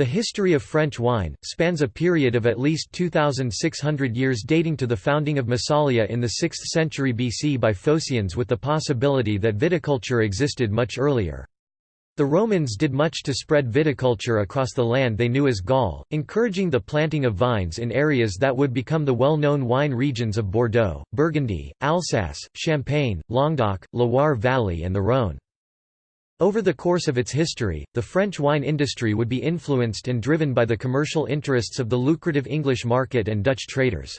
The history of French wine, spans a period of at least 2,600 years dating to the founding of Massalia in the 6th century BC by Phocaeans with the possibility that viticulture existed much earlier. The Romans did much to spread viticulture across the land they knew as Gaul, encouraging the planting of vines in areas that would become the well-known wine regions of Bordeaux, Burgundy, Alsace, Champagne, Languedoc, Loire Valley and the Rhône. Over the course of its history, the French wine industry would be influenced and driven by the commercial interests of the lucrative English market and Dutch traders.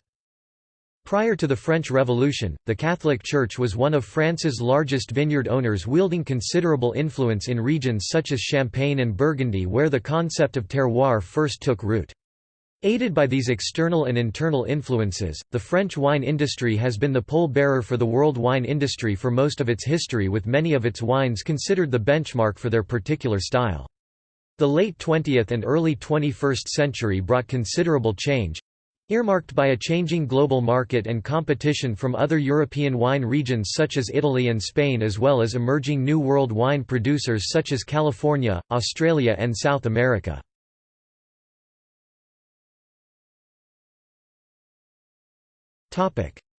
Prior to the French Revolution, the Catholic Church was one of France's largest vineyard owners wielding considerable influence in regions such as Champagne and Burgundy where the concept of terroir first took root. Aided by these external and internal influences, the French wine industry has been the pole-bearer for the world wine industry for most of its history with many of its wines considered the benchmark for their particular style. The late 20th and early 21st century brought considerable change, earmarked by a changing global market and competition from other European wine regions such as Italy and Spain as well as emerging New World wine producers such as California, Australia and South America.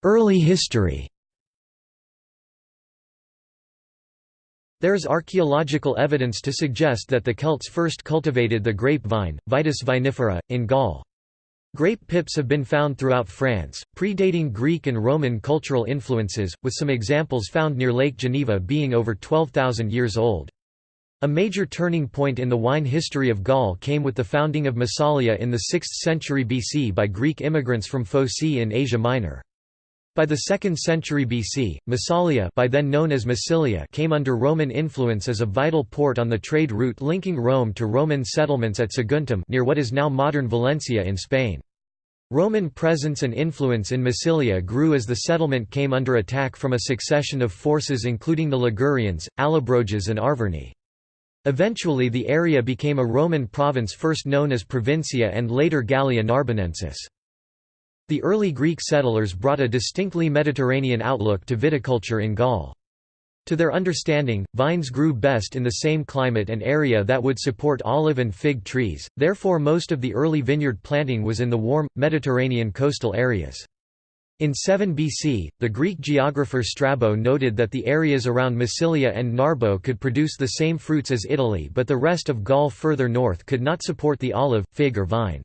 Early history There is archaeological evidence to suggest that the Celts first cultivated the grapevine, Vitis vinifera, in Gaul. Grape pips have been found throughout France, predating Greek and Roman cultural influences, with some examples found near Lake Geneva being over 12,000 years old. A major turning point in the wine history of Gaul came with the founding of Massalia in the 6th century BC by Greek immigrants from Phocaea in Asia Minor. By the 2nd century BC, Massalia by then known as Massilia came under Roman influence as a vital port on the trade route linking Rome to Roman settlements at Saguntum near what is now modern Valencia in Spain. Roman presence and influence in Massilia grew as the settlement came under attack from a succession of forces including the Ligurians, Allobroges and Arverni. Eventually the area became a Roman province first known as Provincia and later Gallia Narbonensis. The early Greek settlers brought a distinctly Mediterranean outlook to viticulture in Gaul. To their understanding, vines grew best in the same climate and area that would support olive and fig trees, therefore most of the early vineyard planting was in the warm, Mediterranean coastal areas. In 7 BC, the Greek geographer Strabo noted that the areas around Massilia and Narbo could produce the same fruits as Italy but the rest of Gaul further north could not support the olive, fig or vine.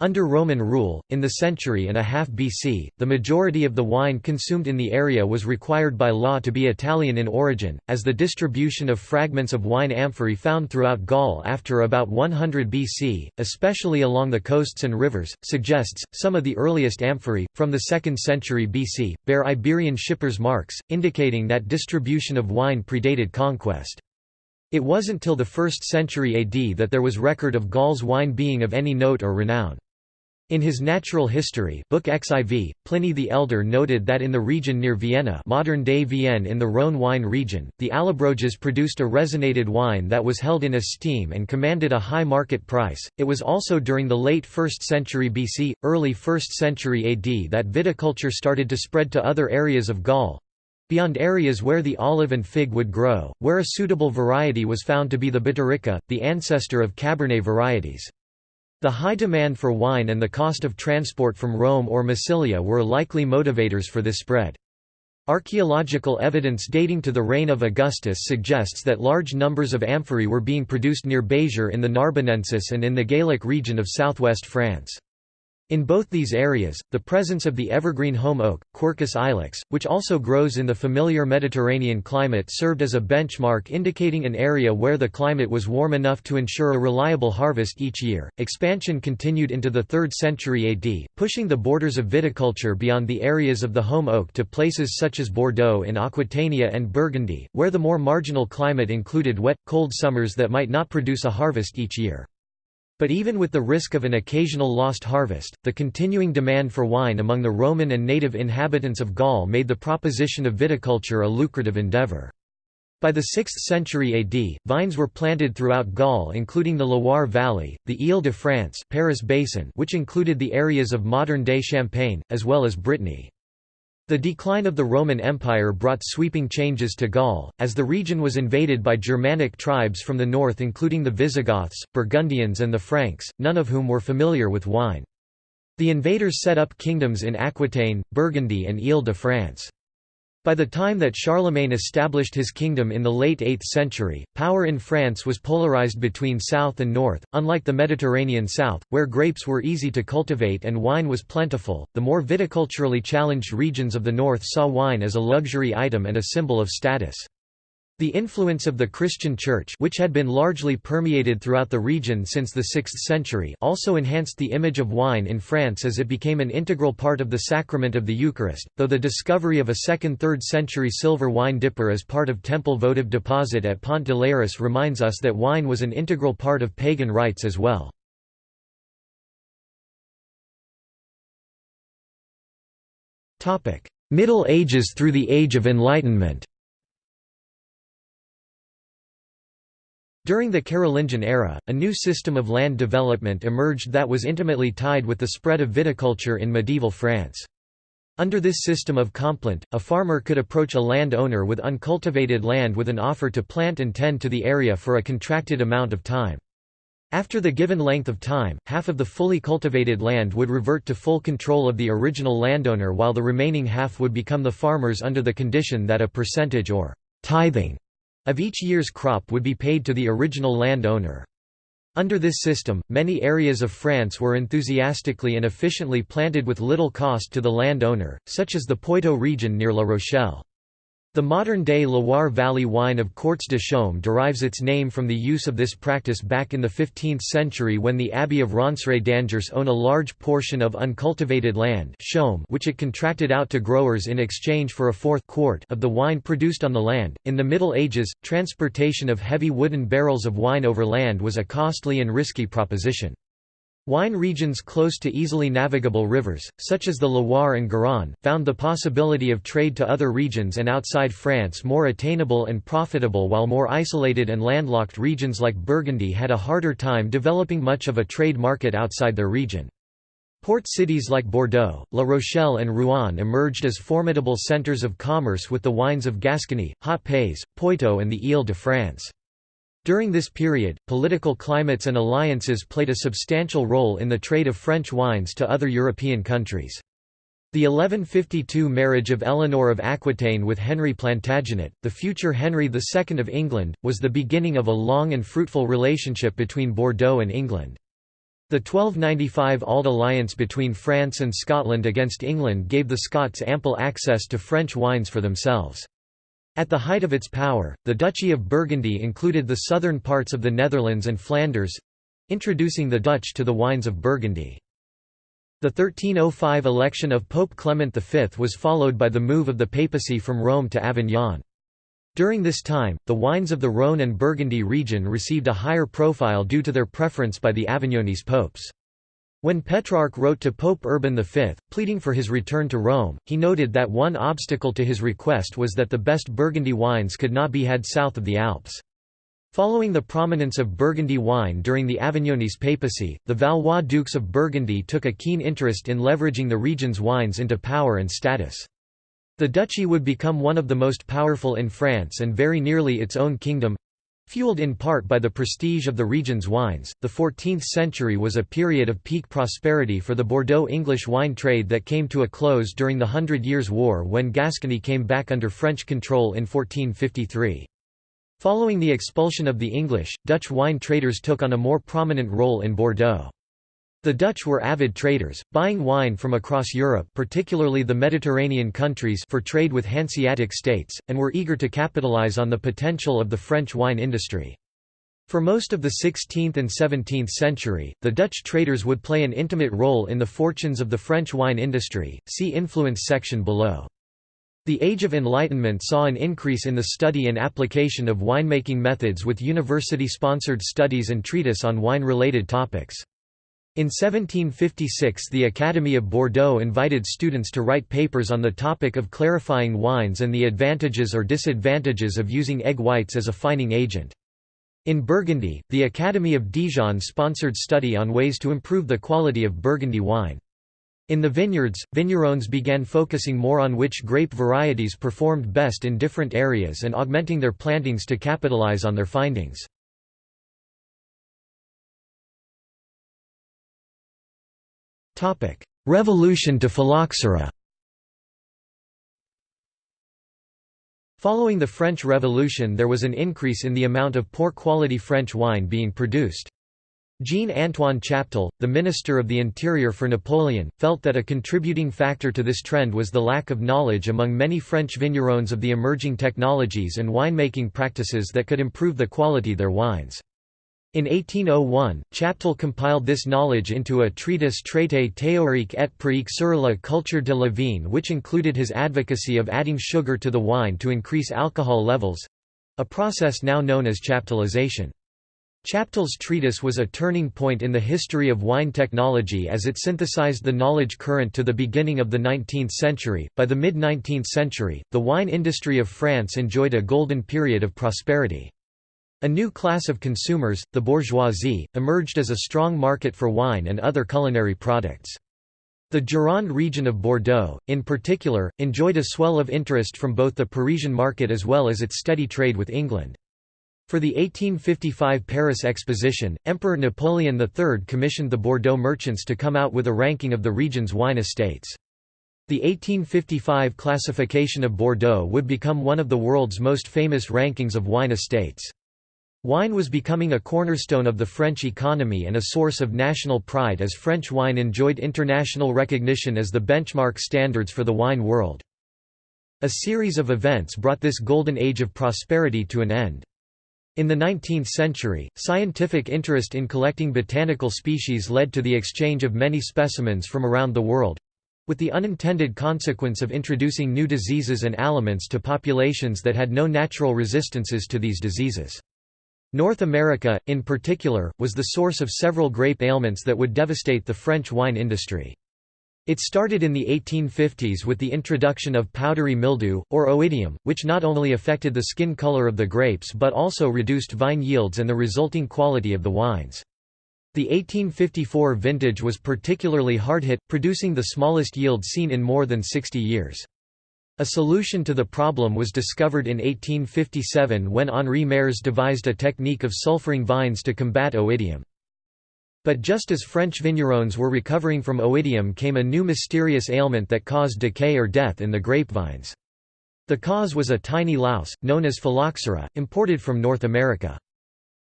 Under Roman rule, in the century and a half BC, the majority of the wine consumed in the area was required by law to be Italian in origin, as the distribution of fragments of wine amphorae found throughout Gaul after about 100 BC, especially along the coasts and rivers, suggests, some of the earliest amphorae, from the 2nd century BC, bear Iberian shippers' marks, indicating that distribution of wine predated conquest. It wasn't till the 1st century AD that there was record of Gaul's wine being of any note or renown. In his Natural History book XIV, Pliny the Elder noted that in the region near Vienna modern-day Vienne in the Rhône wine region, the Allobroges produced a resinated wine that was held in esteem and commanded a high market price. It was also during the late 1st century BC, early 1st century AD that viticulture started to spread to other areas of Gaul, beyond areas where the olive and fig would grow, where a suitable variety was found to be the Biturica, the ancestor of Cabernet varieties. The high demand for wine and the cost of transport from Rome or Massilia were likely motivators for this spread. Archaeological evidence dating to the reign of Augustus suggests that large numbers of amphorae were being produced near Béziers in the Narbonensis and in the Gaillac region of southwest France. In both these areas, the presence of the evergreen holm oak, Quercus ilex, which also grows in the familiar Mediterranean climate served as a benchmark indicating an area where the climate was warm enough to ensure a reliable harvest each year. Expansion continued into the 3rd century AD, pushing the borders of viticulture beyond the areas of the holm oak to places such as Bordeaux in Aquitania and Burgundy, where the more marginal climate included wet, cold summers that might not produce a harvest each year. But even with the risk of an occasional lost harvest, the continuing demand for wine among the Roman and native inhabitants of Gaul made the proposition of viticulture a lucrative endeavour. By the 6th century AD, vines were planted throughout Gaul including the Loire Valley, the Île-de-France Paris Basin which included the areas of modern-day Champagne, as well as Brittany. The decline of the Roman Empire brought sweeping changes to Gaul, as the region was invaded by Germanic tribes from the north including the Visigoths, Burgundians and the Franks, none of whom were familiar with wine. The invaders set up kingdoms in Aquitaine, Burgundy and Ile-de-France. By the time that Charlemagne established his kingdom in the late 8th century, power in France was polarized between south and north. Unlike the Mediterranean south, where grapes were easy to cultivate and wine was plentiful, the more viticulturally challenged regions of the north saw wine as a luxury item and a symbol of status. The influence of the Christian Church which had been largely permeated throughout the region since the 6th century also enhanced the image of wine in France as it became an integral part of the sacrament of the Eucharist, though the discovery of a 2nd–3rd century silver wine dipper as part of temple votive deposit at Pont de l'Arras reminds us that wine was an integral part of pagan rites as well. Middle Ages through the Age of Enlightenment During the Carolingian era, a new system of land development emerged that was intimately tied with the spread of viticulture in medieval France. Under this system of complant, a farmer could approach a land owner with uncultivated land with an offer to plant and tend to the area for a contracted amount of time. After the given length of time, half of the fully cultivated land would revert to full control of the original landowner while the remaining half would become the farmer's under the condition that a percentage or tithing of each year's crop would be paid to the original landowner. Under this system, many areas of France were enthusiastically and efficiently planted with little cost to the landowner, such as the Poitou region near La Rochelle. The modern-day Loire Valley wine of Quarts de Chaume derives its name from the use of this practice back in the 15th century when the Abbey of Ronceray d'Angers owned a large portion of uncultivated land which it contracted out to growers in exchange for a fourth quart of the wine produced on the land. In the Middle Ages, transportation of heavy wooden barrels of wine over land was a costly and risky proposition. Wine regions close to easily navigable rivers, such as the Loire and Garonne, found the possibility of trade to other regions and outside France more attainable and profitable while more isolated and landlocked regions like Burgundy had a harder time developing much of a trade market outside their region. Port cities like Bordeaux, La Rochelle and Rouen emerged as formidable centres of commerce with the wines of Gascony, Haut-Pays, Poitou and the Ile-de-France. During this period, political climates and alliances played a substantial role in the trade of French wines to other European countries. The 1152 marriage of Eleanor of Aquitaine with Henry Plantagenet, the future Henry II of England, was the beginning of a long and fruitful relationship between Bordeaux and England. The 1295 Auld alliance between France and Scotland against England gave the Scots ample access to French wines for themselves. At the height of its power, the Duchy of Burgundy included the southern parts of the Netherlands and Flanders—introducing the Dutch to the wines of Burgundy. The 1305 election of Pope Clement V was followed by the move of the papacy from Rome to Avignon. During this time, the wines of the Rhône and Burgundy region received a higher profile due to their preference by the Avignonese popes. When Petrarch wrote to Pope Urban V, pleading for his return to Rome, he noted that one obstacle to his request was that the best Burgundy wines could not be had south of the Alps. Following the prominence of Burgundy wine during the Avignonese papacy, the Valois dukes of Burgundy took a keen interest in leveraging the region's wines into power and status. The duchy would become one of the most powerful in France and very nearly its own kingdom, Fueled in part by the prestige of the region's wines, the 14th century was a period of peak prosperity for the Bordeaux English wine trade that came to a close during the Hundred Years' War when Gascony came back under French control in 1453. Following the expulsion of the English, Dutch wine traders took on a more prominent role in Bordeaux. The Dutch were avid traders, buying wine from across Europe particularly the Mediterranean countries for trade with Hanseatic states, and were eager to capitalize on the potential of the French wine industry. For most of the 16th and 17th century, the Dutch traders would play an intimate role in the fortunes of the French wine industry, see influence section below. The Age of Enlightenment saw an increase in the study and application of winemaking methods with university-sponsored studies and treatise on wine-related topics. In 1756 the Academy of Bordeaux invited students to write papers on the topic of clarifying wines and the advantages or disadvantages of using egg whites as a fining agent. In Burgundy, the Academy of Dijon sponsored study on ways to improve the quality of Burgundy wine. In the vineyards, vignerons began focusing more on which grape varieties performed best in different areas and augmenting their plantings to capitalize on their findings. Revolution to phylloxera Following the French Revolution there was an increase in the amount of poor-quality French wine being produced. Jean-Antoine Chaptal, the Minister of the Interior for Napoleon, felt that a contributing factor to this trend was the lack of knowledge among many French vignerons of the emerging technologies and winemaking practices that could improve the quality of their wines. In 1801, Chaptal compiled this knowledge into a treatise Traité théorique et pratique sur la culture de la vigne which included his advocacy of adding sugar to the wine to increase alcohol levels—a process now known as chaptalization. Chaptal's treatise was a turning point in the history of wine technology as it synthesized the knowledge current to the beginning of the 19th century. By the mid 19th century, the wine industry of France enjoyed a golden period of prosperity. A new class of consumers, the bourgeoisie, emerged as a strong market for wine and other culinary products. The Gironde region of Bordeaux, in particular, enjoyed a swell of interest from both the Parisian market as well as its steady trade with England. For the 1855 Paris Exposition, Emperor Napoleon III commissioned the Bordeaux merchants to come out with a ranking of the region's wine estates. The 1855 classification of Bordeaux would become one of the world's most famous rankings of wine estates. Wine was becoming a cornerstone of the French economy and a source of national pride as French wine enjoyed international recognition as the benchmark standards for the wine world. A series of events brought this golden age of prosperity to an end. In the 19th century, scientific interest in collecting botanical species led to the exchange of many specimens from around the world—with the unintended consequence of introducing new diseases and aliments to populations that had no natural resistances to these diseases. North America, in particular, was the source of several grape ailments that would devastate the French wine industry. It started in the 1850s with the introduction of powdery mildew, or oidium, which not only affected the skin color of the grapes but also reduced vine yields and the resulting quality of the wines. The 1854 vintage was particularly hard-hit, producing the smallest yield seen in more than 60 years. A solution to the problem was discovered in 1857 when Henri Marès devised a technique of sulfuring vines to combat oidium. But just as French vignerons were recovering from oidium came a new mysterious ailment that caused decay or death in the grapevines. The cause was a tiny louse, known as phylloxera, imported from North America.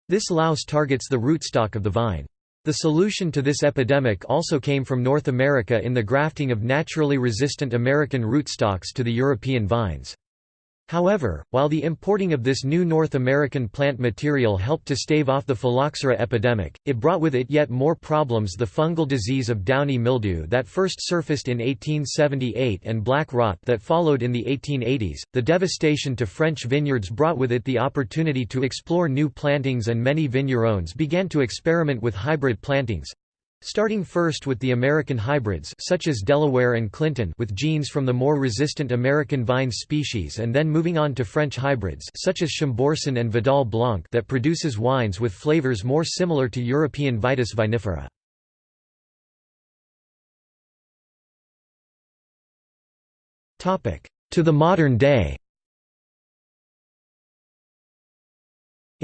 This louse targets the rootstock of the vine. The solution to this epidemic also came from North America in the grafting of naturally resistant American rootstocks to the European vines. However, while the importing of this new North American plant material helped to stave off the phylloxera epidemic, it brought with it yet more problems the fungal disease of downy mildew that first surfaced in 1878 and black rot that followed in the 1880s. The devastation to French vineyards brought with it the opportunity to explore new plantings and many vignerons began to experiment with hybrid plantings, Starting first with the American hybrids such as Delaware and Clinton with genes from the more resistant American vine species and then moving on to French hybrids such as Chambourcin and Vidal Blanc that produces wines with flavors more similar to European Vitis vinifera. To the modern day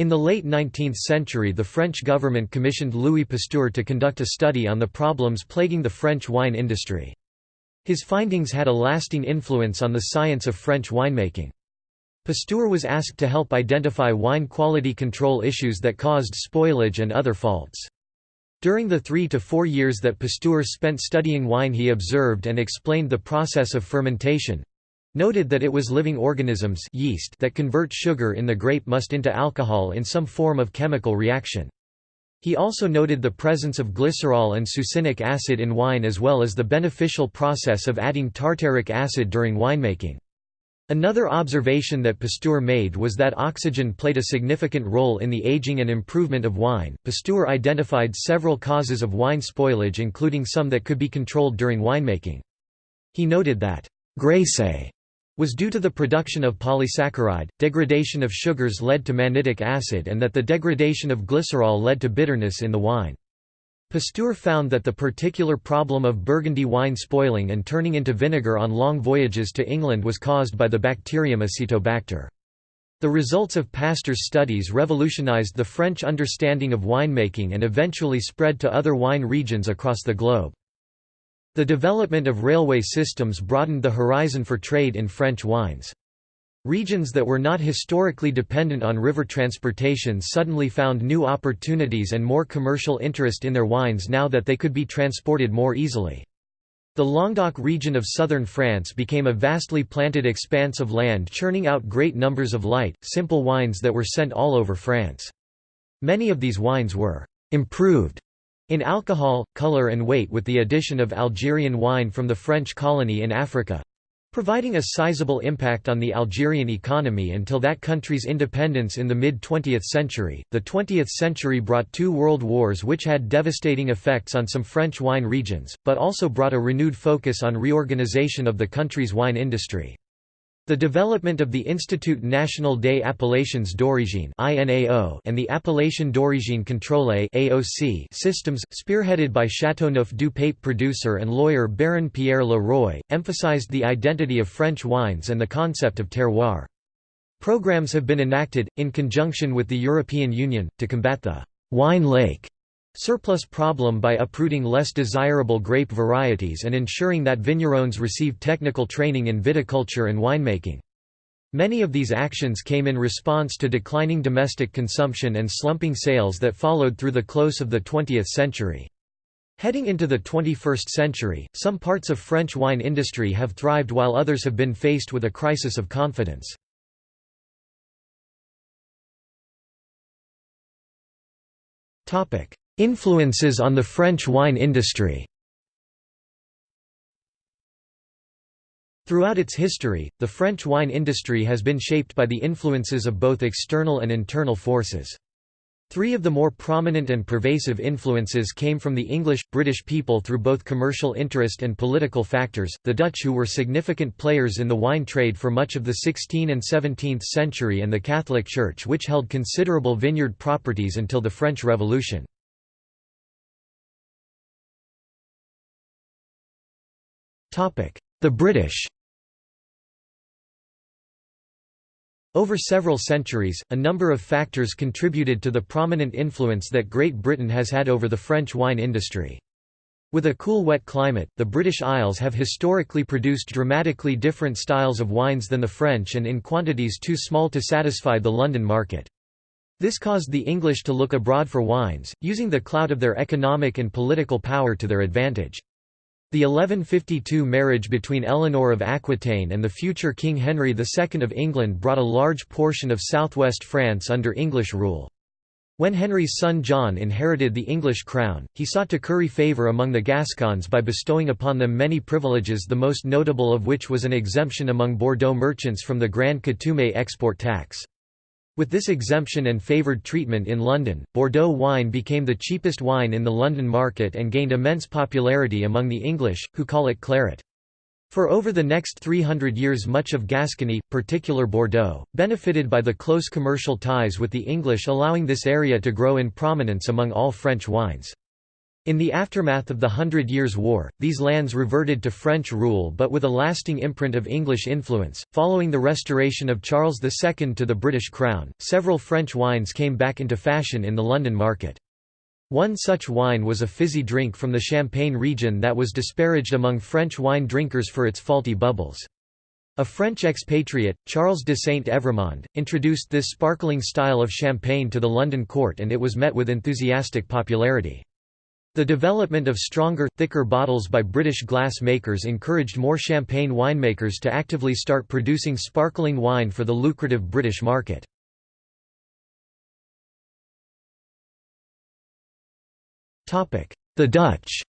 In the late 19th century the French government commissioned Louis Pasteur to conduct a study on the problems plaguing the French wine industry. His findings had a lasting influence on the science of French winemaking. Pasteur was asked to help identify wine quality control issues that caused spoilage and other faults. During the three to four years that Pasteur spent studying wine he observed and explained the process of fermentation, Noted that it was living organisms yeast that convert sugar in the grape must into alcohol in some form of chemical reaction. He also noted the presence of glycerol and succinic acid in wine as well as the beneficial process of adding tartaric acid during winemaking. Another observation that Pasteur made was that oxygen played a significant role in the aging and improvement of wine. Pasteur identified several causes of wine spoilage including some that could be controlled during winemaking. He noted that graisse was due to the production of polysaccharide, degradation of sugars led to mannitic acid and that the degradation of glycerol led to bitterness in the wine. Pasteur found that the particular problem of Burgundy wine spoiling and turning into vinegar on long voyages to England was caused by the bacterium Acetobacter. The results of Pasteur's studies revolutionized the French understanding of winemaking and eventually spread to other wine regions across the globe. The development of railway systems broadened the horizon for trade in French wines. Regions that were not historically dependent on river transportation suddenly found new opportunities and more commercial interest in their wines now that they could be transported more easily. The Languedoc region of southern France became a vastly planted expanse of land churning out great numbers of light, simple wines that were sent all over France. Many of these wines were «improved» in alcohol, color and weight with the addition of Algerian wine from the French colony in Africa, providing a sizable impact on the Algerian economy until that country's independence in the mid-20th century. The 20th century brought two world wars which had devastating effects on some French wine regions, but also brought a renewed focus on reorganization of the country's wine industry. The development of the Institut National des Appellations d'Origine and the Appellation d'Origine Contrôlée systems, spearheaded by Châteauneuf du Pape producer and lawyer Baron Pierre Le Roy, emphasized the identity of French wines and the concept of terroir. Programs have been enacted, in conjunction with the European Union, to combat the «wine lake» surplus problem by uprooting less desirable grape varieties and ensuring that vignerons receive technical training in viticulture and winemaking. Many of these actions came in response to declining domestic consumption and slumping sales that followed through the close of the 20th century. Heading into the 21st century, some parts of French wine industry have thrived while others have been faced with a crisis of confidence. Influences on the French wine industry Throughout its history, the French wine industry has been shaped by the influences of both external and internal forces. Three of the more prominent and pervasive influences came from the English, British people through both commercial interest and political factors, the Dutch who were significant players in the wine trade for much of the 16th and 17th century and the Catholic Church which held considerable vineyard properties until the French Revolution. The British Over several centuries, a number of factors contributed to the prominent influence that Great Britain has had over the French wine industry. With a cool wet climate, the British Isles have historically produced dramatically different styles of wines than the French and in quantities too small to satisfy the London market. This caused the English to look abroad for wines, using the clout of their economic and political power to their advantage. The 1152 marriage between Eleanor of Aquitaine and the future King Henry II of England brought a large portion of southwest France under English rule. When Henry's son John inherited the English crown, he sought to curry favour among the Gascons by bestowing upon them many privileges the most notable of which was an exemption among Bordeaux merchants from the Grand Coutume export tax. With this exemption and favoured treatment in London, Bordeaux wine became the cheapest wine in the London market and gained immense popularity among the English, who call it claret. For over the next 300 years much of Gascony, particular Bordeaux, benefited by the close commercial ties with the English allowing this area to grow in prominence among all French wines. In the aftermath of the Hundred Years' War, these lands reverted to French rule but with a lasting imprint of English influence. Following the restoration of Charles II to the British crown, several French wines came back into fashion in the London market. One such wine was a fizzy drink from the Champagne region that was disparaged among French wine drinkers for its faulty bubbles. A French expatriate, Charles de Saint-Evremond, introduced this sparkling style of champagne to the London court and it was met with enthusiastic popularity. The development of stronger, thicker bottles by British glass makers encouraged more champagne winemakers to actively start producing sparkling wine for the lucrative British market. The Dutch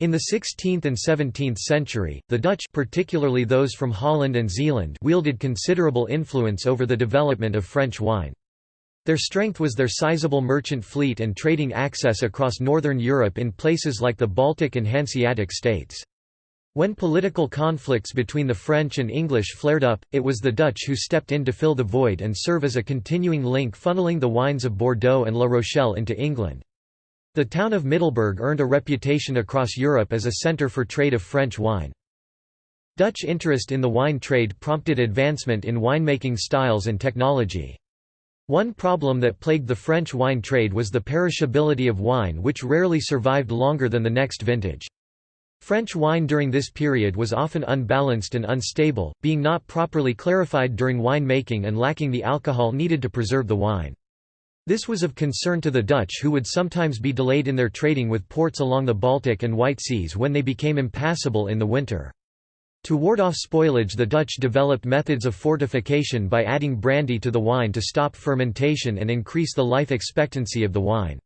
In the 16th and 17th century, the Dutch particularly those from Holland and Zeeland wielded considerable influence over the development of French wine. Their strength was their sizable merchant fleet and trading access across northern Europe in places like the Baltic and Hanseatic states. When political conflicts between the French and English flared up, it was the Dutch who stepped in to fill the void and serve as a continuing link funneling the wines of Bordeaux and La Rochelle into England. The town of Middelburg earned a reputation across Europe as a centre for trade of French wine. Dutch interest in the wine trade prompted advancement in winemaking styles and technology. One problem that plagued the French wine trade was the perishability of wine which rarely survived longer than the next vintage. French wine during this period was often unbalanced and unstable, being not properly clarified during wine-making and lacking the alcohol needed to preserve the wine. This was of concern to the Dutch who would sometimes be delayed in their trading with ports along the Baltic and White Seas when they became impassable in the winter. To ward off spoilage the Dutch developed methods of fortification by adding brandy to the wine to stop fermentation and increase the life expectancy of the wine.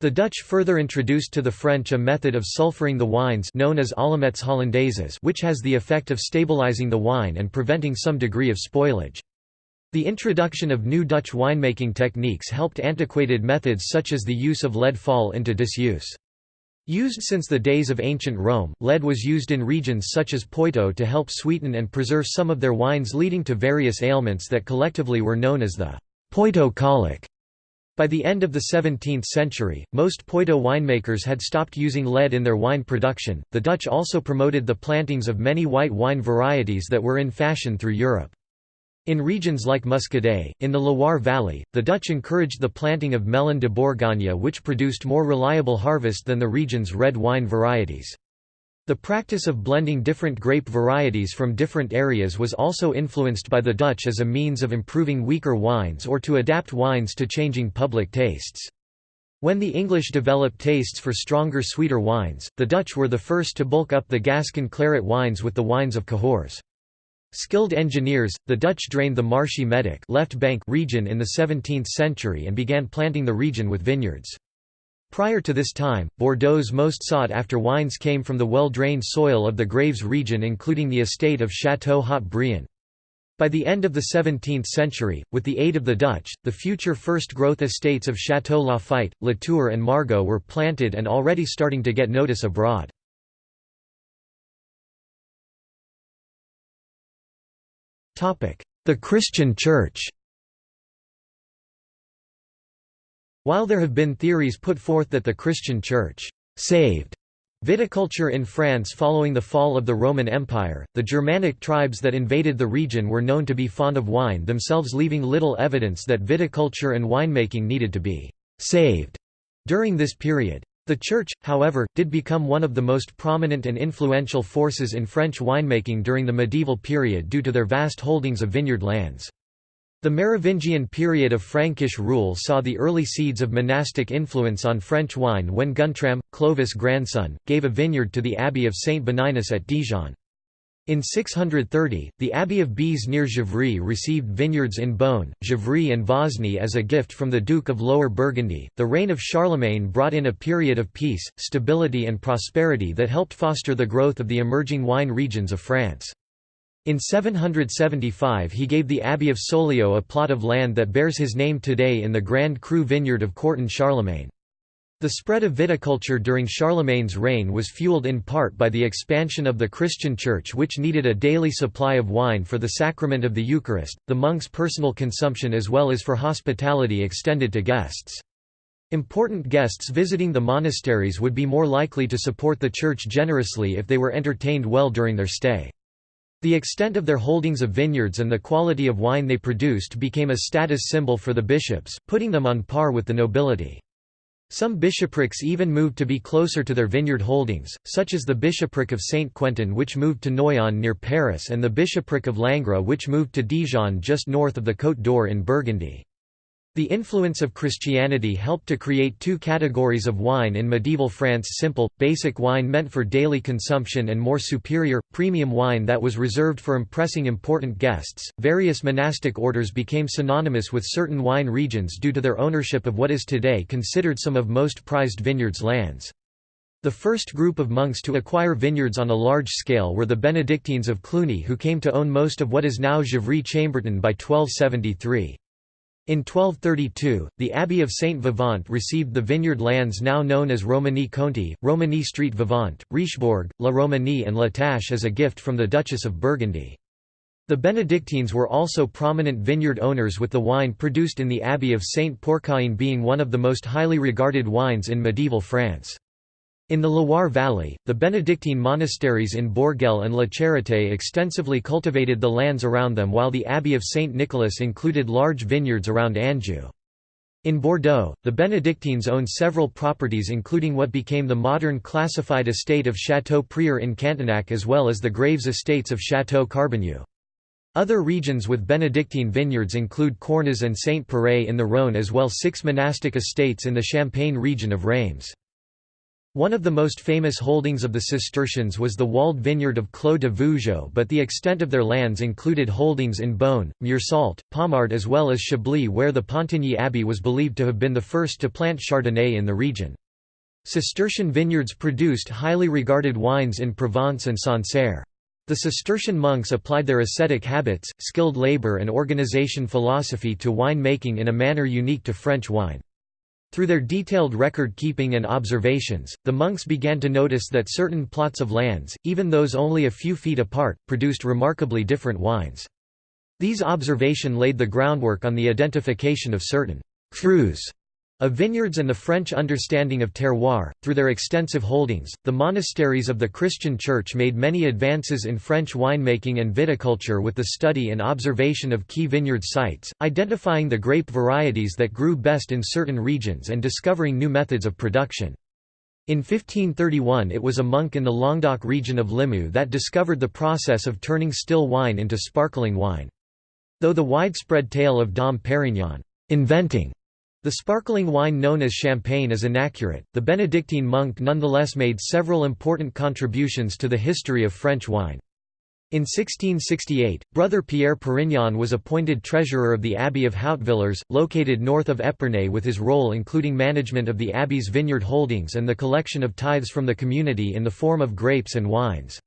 The Dutch further introduced to the French a method of sulfuring the wines known as allumettes hollandaises which has the effect of stabilizing the wine and preventing some degree of spoilage. The introduction of new Dutch winemaking techniques helped antiquated methods such as the use of lead fall into disuse. Used since the days of ancient Rome, lead was used in regions such as Poitou to help sweeten and preserve some of their wines leading to various ailments that collectively were known as the Poitou colic. By the end of the 17th century, most Poitou winemakers had stopped using lead in their wine production. The Dutch also promoted the plantings of many white wine varieties that were in fashion through Europe. In regions like Muscadet, in the Loire Valley, the Dutch encouraged the planting of Melon de Bourgogne which produced more reliable harvest than the region's red wine varieties. The practice of blending different grape varieties from different areas was also influenced by the Dutch as a means of improving weaker wines or to adapt wines to changing public tastes. When the English developed tastes for stronger sweeter wines, the Dutch were the first to bulk up the Gascon claret wines with the wines of Cahors. Skilled engineers, the Dutch drained the marshy Medoc left bank region in the 17th century and began planting the region with vineyards. Prior to this time, Bordeaux's most sought-after wines came from the well-drained soil of the Graves region including the estate of Château Haut-Brion. By the end of the 17th century, with the aid of the Dutch, the future first-growth estates of Château Lafite, Latour and Margaux were planted and already starting to get notice abroad. The Christian Church While there have been theories put forth that the Christian Church saved viticulture in France following the fall of the Roman Empire, the Germanic tribes that invaded the region were known to be fond of wine themselves leaving little evidence that viticulture and winemaking needed to be saved during this period. The Church, however, did become one of the most prominent and influential forces in French winemaking during the medieval period due to their vast holdings of vineyard lands. The Merovingian period of Frankish rule saw the early seeds of monastic influence on French wine when Guntram, Clovis' grandson, gave a vineyard to the abbey of Saint Benignus at Dijon. In 630, the abbey of Béziers near Gevrey received vineyards in Beaune, Gevrey and Vosne as a gift from the Duke of Lower Burgundy. The reign of Charlemagne brought in a period of peace, stability, and prosperity that helped foster the growth of the emerging wine regions of France. In 775 he gave the Abbey of Saulieu a plot of land that bears his name today in the Grand Cru vineyard of Corton Charlemagne. The spread of viticulture during Charlemagne's reign was fueled in part by the expansion of the Christian Church which needed a daily supply of wine for the sacrament of the Eucharist, the monks' personal consumption as well as for hospitality extended to guests. Important guests visiting the monasteries would be more likely to support the church generously if they were entertained well during their stay. The extent of their holdings of vineyards and the quality of wine they produced became a status symbol for the bishops, putting them on par with the nobility. Some bishoprics even moved to be closer to their vineyard holdings, such as the bishopric of Saint Quentin which moved to Noyon near Paris and the bishopric of Langres which moved to Dijon just north of the Côte d'Or in Burgundy. The influence of Christianity helped to create two categories of wine in medieval France simple, basic wine meant for daily consumption and more superior, premium wine that was reserved for impressing important guests. Various monastic orders became synonymous with certain wine regions due to their ownership of what is today considered some of most prized vineyards lands. The first group of monks to acquire vineyards on a large scale were the Benedictines of Cluny who came to own most of what is now Gevrey-Chambertin by 1273. In 1232, the Abbey of Saint Vivant received the vineyard lands now known as Romanée Conti, Romanée Street Vivant, Richebourg, La Romanée and La Tâche as a gift from the Duchess of Burgundy. The Benedictines were also prominent vineyard owners with the wine produced in the Abbey of Saint Pourçain being one of the most highly regarded wines in medieval France. In the Loire Valley, the Benedictine monasteries in Bourgueil and La Charité extensively cultivated the lands around them while the Abbey of St. Nicholas included large vineyards around Anjou. In Bordeaux, the Benedictines owned several properties including what became the modern classified estate of Château Prieur in Cantenac as well as the Graves estates of Château Carbonnieux. Other regions with Benedictine vineyards include Cornas and Saint-Péray in the Rhône as well six monastic estates in the Champagne region of Reims. One of the most famous holdings of the Cistercians was the walled vineyard of Clos de Vougeot but the extent of their lands included holdings in Beaune, Meursault, Pommard as well as Chablis where the Pontigny Abbey was believed to have been the first to plant Chardonnay in the region. Cistercian vineyards produced highly regarded wines in Provence and Sancerre. The Cistercian monks applied their ascetic habits, skilled labor and organization philosophy to wine making in a manner unique to French wine. Through their detailed record-keeping and observations, the monks began to notice that certain plots of lands, even those only a few feet apart, produced remarkably different wines. These observation laid the groundwork on the identification of certain «crus» of vineyards and the French understanding of terroir, through their extensive holdings, the monasteries of the Christian Church made many advances in French winemaking and viticulture with the study and observation of key vineyard sites, identifying the grape varieties that grew best in certain regions and discovering new methods of production. In 1531 it was a monk in the Languedoc region of Limoux that discovered the process of turning still wine into sparkling wine. Though the widespread tale of Dom Perignon inventing the sparkling wine known as champagne is inaccurate. The Benedictine monk nonetheless made several important contributions to the history of French wine. In 1668, brother Pierre Perignon was appointed treasurer of the Abbey of Hautvillers, located north of Epernay with his role including management of the abbey's vineyard holdings and the collection of tithes from the community in the form of grapes and wines.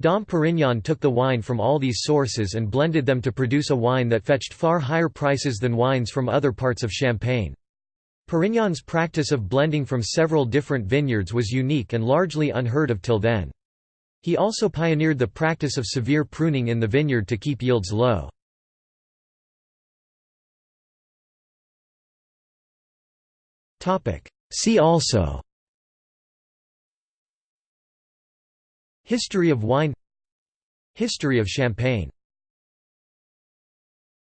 Dom Perignon took the wine from all these sources and blended them to produce a wine that fetched far higher prices than wines from other parts of Champagne. Perignon's practice of blending from several different vineyards was unique and largely unheard of till then. He also pioneered the practice of severe pruning in the vineyard to keep yields low. See also History of wine History of Champagne